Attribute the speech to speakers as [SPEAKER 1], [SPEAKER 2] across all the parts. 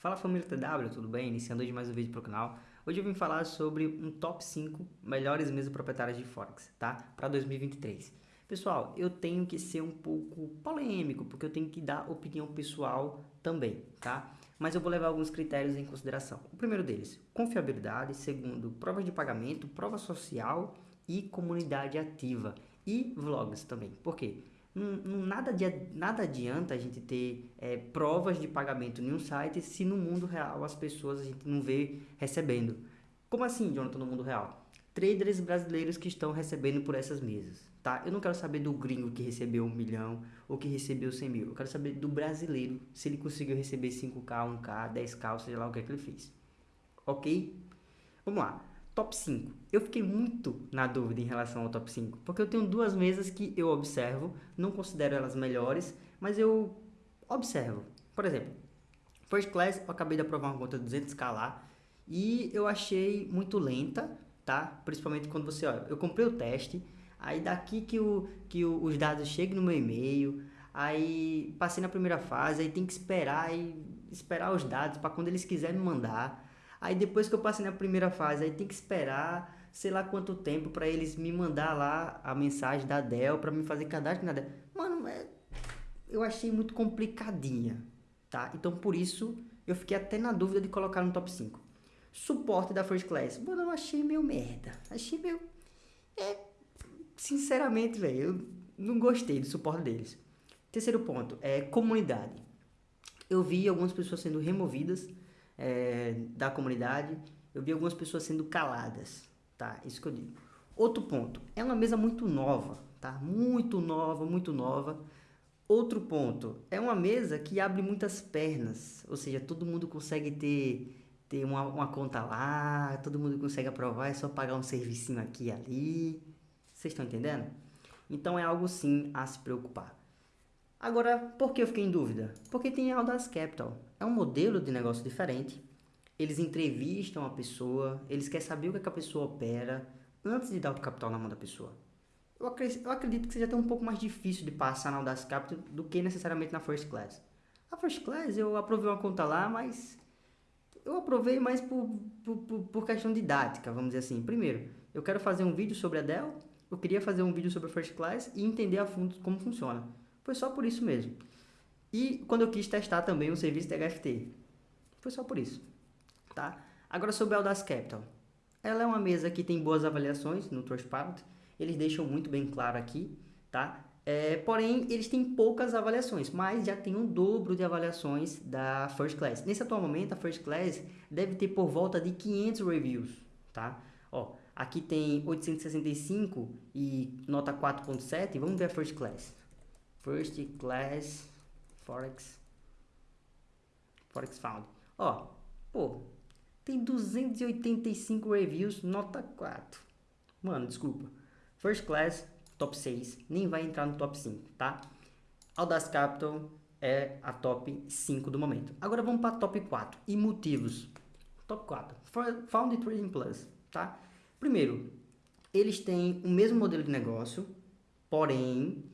[SPEAKER 1] Fala família TW, tudo bem? Iniciando hoje mais um vídeo para o canal. Hoje eu vim falar sobre um top 5 melhores mesas proprietárias de Forex, tá? Para 2023. Pessoal, eu tenho que ser um pouco polêmico, porque eu tenho que dar opinião pessoal também, tá? Mas eu vou levar alguns critérios em consideração. O primeiro deles, confiabilidade. Segundo, provas de pagamento, prova social e comunidade ativa. E vlogs também. Por quê? Nada, nada adianta a gente ter é, provas de pagamento em um site se no mundo real as pessoas a gente não vê recebendo. Como assim, Jonathan, no mundo real? Traders brasileiros que estão recebendo por essas mesas, tá? Eu não quero saber do gringo que recebeu um milhão ou que recebeu 100 mil. Eu quero saber do brasileiro, se ele conseguiu receber 5K, 1K, 10K, ou seja lá o que é que ele fez. Ok? Vamos lá top 5. Eu fiquei muito na dúvida em relação ao top 5, porque eu tenho duas mesas que eu observo, não considero elas melhores, mas eu observo. Por exemplo, First Class, eu acabei de aprovar uma conta de 200k lá, e eu achei muito lenta, tá? Principalmente quando você, olha, eu comprei o teste, aí daqui que, o, que o, os dados chegam no meu e-mail, aí passei na primeira fase, aí tem que esperar e esperar os dados para quando eles quiserem me mandar. Aí depois que eu passei na primeira fase, aí tem que esperar sei lá quanto tempo para eles me mandar lá a mensagem da Dell para me fazer cadastro na Dell. Mano, é, eu achei muito complicadinha, tá? Então por isso eu fiquei até na dúvida de colocar no top 5. Suporte da First Class. Mano, eu achei meio merda. Achei meio... É, sinceramente, velho, eu não gostei do suporte deles. Terceiro ponto, é comunidade. Eu vi algumas pessoas sendo removidas é, da comunidade, eu vi algumas pessoas sendo caladas, tá? Isso que eu digo. Outro ponto, é uma mesa muito nova, tá? Muito nova, muito nova. Outro ponto, é uma mesa que abre muitas pernas, ou seja, todo mundo consegue ter, ter uma, uma conta lá, todo mundo consegue aprovar, é só pagar um servicinho aqui e ali. Vocês estão entendendo? Então é algo sim a se preocupar. Agora, por que eu fiquei em dúvida? Porque tem a Audace Capital. É um modelo de negócio diferente. Eles entrevistam a pessoa, eles querem saber o que, é que a pessoa opera antes de dar o capital na mão da pessoa. Eu acredito, que seja até um pouco mais difícil de passar na Audace Capital do que necessariamente na First Class. A First Class eu aprovei uma conta lá, mas eu aprovei mais por, por, por questão didática, vamos dizer assim. Primeiro, eu quero fazer um vídeo sobre a Dell, eu queria fazer um vídeo sobre a First Class e entender a fundo como funciona. Foi só por isso mesmo. E quando eu quis testar também o serviço de HFT. Foi só por isso. Tá? Agora sobre a Audace Capital. Ela é uma mesa que tem boas avaliações no Trustpilot. Eles deixam muito bem claro aqui. Tá? É, porém, eles têm poucas avaliações, mas já tem um dobro de avaliações da First Class. Nesse atual momento, a First Class deve ter por volta de 500 reviews. Tá? Ó, aqui tem 865 e nota 4.7. Vamos ver a First Class. First Class Forex Forex Found. Ó, pô, tem 285 reviews, nota 4. Mano, desculpa. First Class, top 6, nem vai entrar no top 5, tá? Audace Capital é a top 5 do momento. Agora vamos para top 4 e motivos. Top 4. Found Trading Plus, tá? Primeiro, eles têm o mesmo modelo de negócio, porém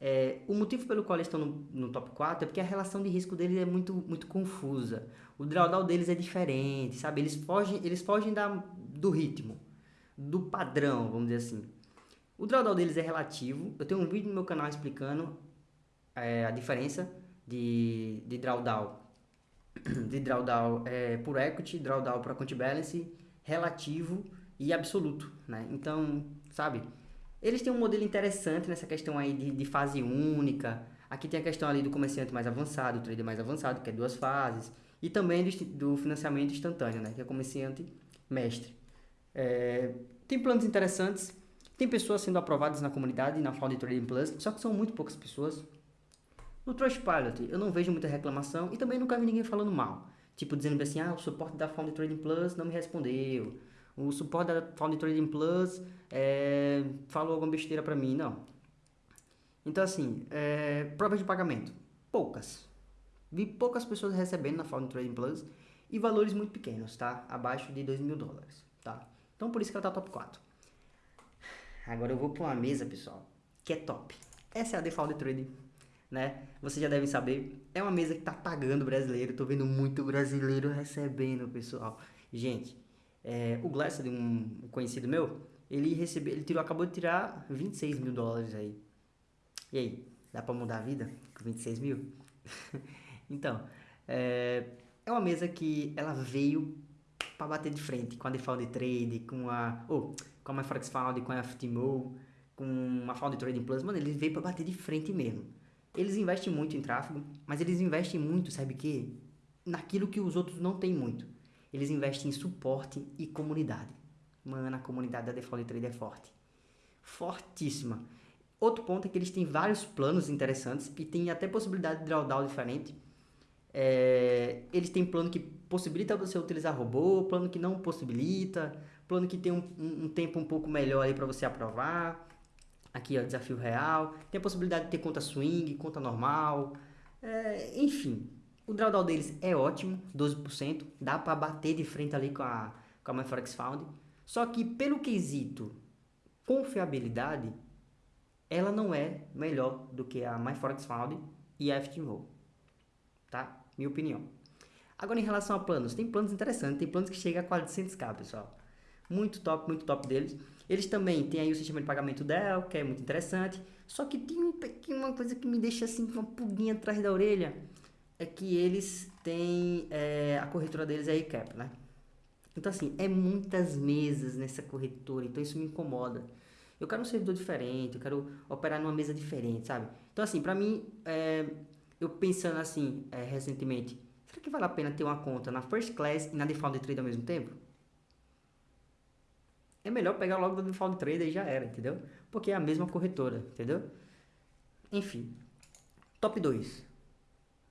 [SPEAKER 1] é, o motivo pelo qual eles estão no, no, top 4 é porque a relação de risco deles é muito, muito confusa. O drawdown deles é diferente, sabe? Eles fogem, eles fogem da, do ritmo, do padrão, vamos dizer assim. O drawdown deles é relativo. Eu tenho um vídeo no meu canal explicando é, a diferença de, de drawdown, de drawdown é, por equity, drawdown por account balance, relativo e absoluto, né? Então, sabe? Eles têm um modelo interessante nessa questão aí de, de fase única. Aqui tem a questão ali do comerciante mais avançado, o trader mais avançado, que é duas fases. E também do, do financiamento instantâneo, né? Que é comerciante mestre. É, tem planos interessantes. Tem pessoas sendo aprovadas na comunidade, na Found Trading Plus, só que são muito poucas pessoas. No Trustpilot, eu não vejo muita reclamação e também nunca vi ninguém falando mal. Tipo, dizendo assim, ah, o suporte da Found Trading Plus não me respondeu o suporte da Found Trading Plus é, falou alguma besteira para mim, não. Então, assim, é, provas de pagamento, poucas. Vi poucas pessoas recebendo na Found Trading Plus e valores muito pequenos, tá? Abaixo de 2 mil dólares, tá? Então, por isso que ela tá top 4. Agora eu vou para uma mesa, pessoal, que é top. Essa é a Default Trading. né? Vocês já devem saber, é uma mesa que tá pagando brasileiro, tô vendo muito brasileiro recebendo, pessoal. Gente, é, o Glass, um conhecido meu, ele recebeu, ele tirou, acabou de tirar 26 mil dólares aí. E aí, dá pra mudar a vida com 26 mil? então, é, é uma mesa que ela veio para bater de frente com a Default Trade, com a, oh, com a MyForex Found, com a FTMO, com a Found Trading Plus, mano, ele veio para bater de frente mesmo. Eles investem muito em tráfego, mas eles investem muito, sabe o que? Naquilo que os outros não têm muito. Eles investem em suporte e comunidade. Mano, a comunidade da Default Trader é forte. Fortíssima. Outro ponto é que eles têm vários planos interessantes e tem até possibilidade de drawdown diferente. É, eles têm plano que possibilita você utilizar robô, plano que não possibilita, plano que tem um, um, um tempo um pouco melhor aí para você aprovar. Aqui, ó, desafio real. Tem a possibilidade de ter conta swing, conta normal. É, enfim, o drawdown deles é ótimo, 12%. Dá para bater de frente ali com a, com a MyForex Found. Só que pelo quesito confiabilidade, ela não é melhor do que a MyForex Found e a FTMO. Tá? Minha opinião. Agora em relação a planos, tem planos interessantes, tem planos que chegam a 400k, pessoal. Muito top, muito top deles. Eles também têm aí o sistema de pagamento Dell, que é muito interessante. Só que tem um pequeno, uma coisa que me deixa assim com uma pulguinha atrás da orelha. É que eles têm, é, a corretora deles é a ICAP, né? Então, assim, é muitas mesas nessa corretora, então isso me incomoda. Eu quero um servidor diferente, eu quero operar numa mesa diferente, sabe? Então, assim, pra mim, é, eu pensando assim, é, recentemente, será que vale a pena ter uma conta na First Class e na Default Trade ao mesmo tempo? É melhor pegar logo da Default Trade e já era, entendeu? Porque é a mesma corretora, entendeu? Enfim, top 2.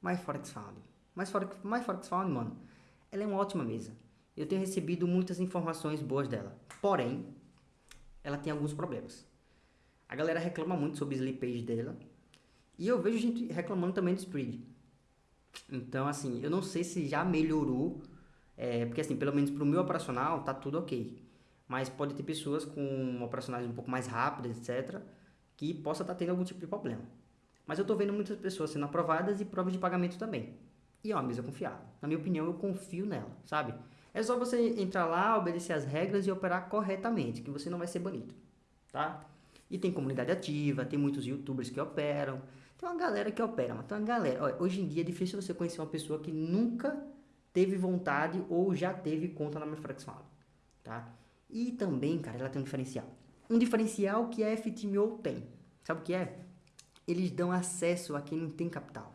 [SPEAKER 1] MyForex Found. MyForex, MyForex Found, mano, ela é uma ótima mesa eu tenho recebido muitas informações boas dela. Porém, ela tem alguns problemas. A galera reclama muito sobre o slippage dela. E eu vejo gente reclamando também do spread. Então, assim, eu não sei se já melhorou. É, porque, assim, pelo menos para o meu operacional, tá tudo ok. Mas pode ter pessoas com operacionais um pouco mais rápidas, etc. Que possa estar tá tendo algum tipo de problema. Mas eu estou vendo muitas pessoas sendo aprovadas e provas de pagamento também. E é uma mesa confiável. Na minha opinião, eu confio nela, sabe? É só você entrar lá, obedecer as regras e operar corretamente, que você não vai ser banido, tá? E tem comunidade ativa, tem muitos youtubers que operam, tem uma galera que opera, mas tem uma galera. Olha, hoje em dia é difícil você conhecer uma pessoa que nunca teve vontade ou já teve conta na MyForex tá? E também, cara, ela tem um diferencial. Um diferencial que a FTMO tem. Sabe o que é? Eles dão acesso a quem não tem capital.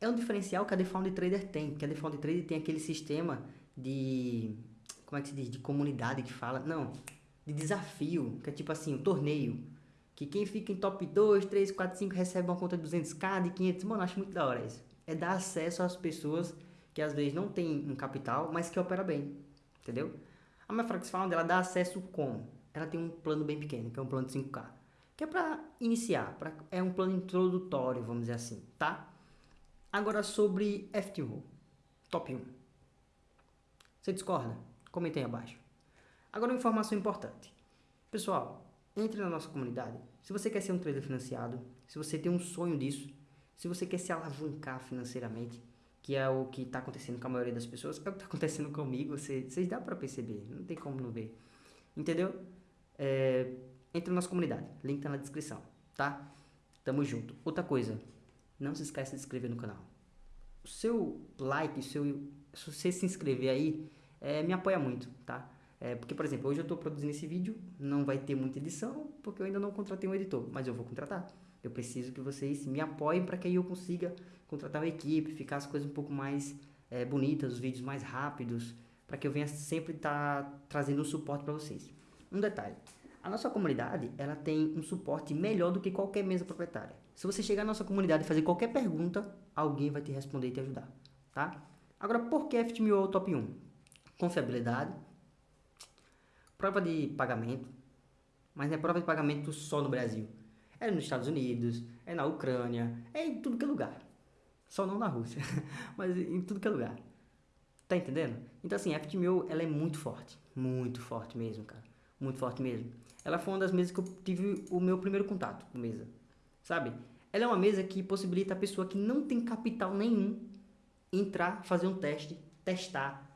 [SPEAKER 1] É um diferencial que a Defound Trader tem, porque a Defound Trader tem aquele sistema de. Como é que se diz? De comunidade que fala. Não, de desafio, que é tipo assim, um torneio. Que quem fica em top 2, 3, 4, 5 recebe uma conta de 200k, de 500. Mano, acho muito da hora isso. É dar acesso às pessoas que às vezes não tem um capital, mas que opera bem. Entendeu? A minha Frax Found, ela dá acesso como? Ela tem um plano bem pequeno, que é um plano de 5k. Que é para iniciar, pra, é um plano introdutório, vamos dizer assim, tá? Agora sobre FTO, top 1. Você discorda? Comente aí abaixo. Agora uma informação importante. Pessoal, entre na nossa comunidade. Se você quer ser um trader financiado, se você tem um sonho disso, se você quer se alavancar financeiramente, que é o que está acontecendo com a maioria das pessoas, é o que está acontecendo comigo, vocês, vocês dá para perceber, não tem como não ver. Entendeu? É, entre na nossa comunidade, link tá na descrição, tá? Tamo junto. Outra coisa, não se esqueça de se inscrever no canal. O seu like, seu se você se inscrever aí, é, me apoia muito, tá? É, porque, por exemplo, hoje eu estou produzindo esse vídeo, não vai ter muita edição, porque eu ainda não contratei um editor, mas eu vou contratar. Eu preciso que vocês me apoiem para que aí eu consiga contratar uma equipe, ficar as coisas um pouco mais é, bonitas, os vídeos mais rápidos, para que eu venha sempre estar tá trazendo um suporte para vocês. Um detalhe, a nossa comunidade ela tem um suporte melhor do que qualquer mesa proprietária. Se você chegar na nossa comunidade e fazer qualquer pergunta, alguém vai te responder e te ajudar, tá? Agora, por que FTMO é o top 1? Confiabilidade, prova de pagamento, mas não é prova de pagamento só no Brasil. É nos Estados Unidos, é na Ucrânia, é em tudo que é lugar. Só não na Rússia, mas em tudo que é lugar. Tá entendendo? Então assim, a FTMO, ela é muito forte. Muito forte mesmo, cara. Muito forte mesmo. Ela foi uma das mesas que eu tive o meu primeiro contato com mesa. Sabe? Ela é uma mesa que possibilita a pessoa que não tem capital nenhum entrar, fazer um teste, testar.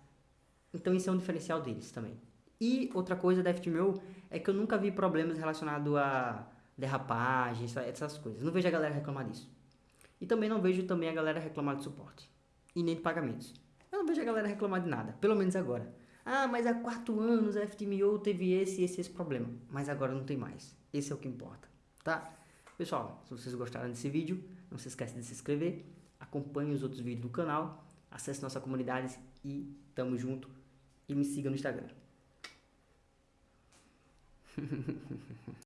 [SPEAKER 1] Então isso é um diferencial deles também. E outra coisa da FTMO é que eu nunca vi problemas relacionados a derrapagem, essas coisas. Não vejo a galera reclamar disso. E também não vejo também a galera reclamar de suporte. E nem de pagamentos. Eu não vejo a galera reclamar de nada, pelo menos agora. Ah, mas há quatro anos a FTMO teve esse, esse, esse problema. Mas agora não tem mais. Esse é o que importa, tá? Pessoal, se vocês gostaram desse vídeo, não se esqueça de se inscrever, acompanhe os outros vídeos do canal, acesse nossa comunidade e tamo junto. E me siga no Instagram.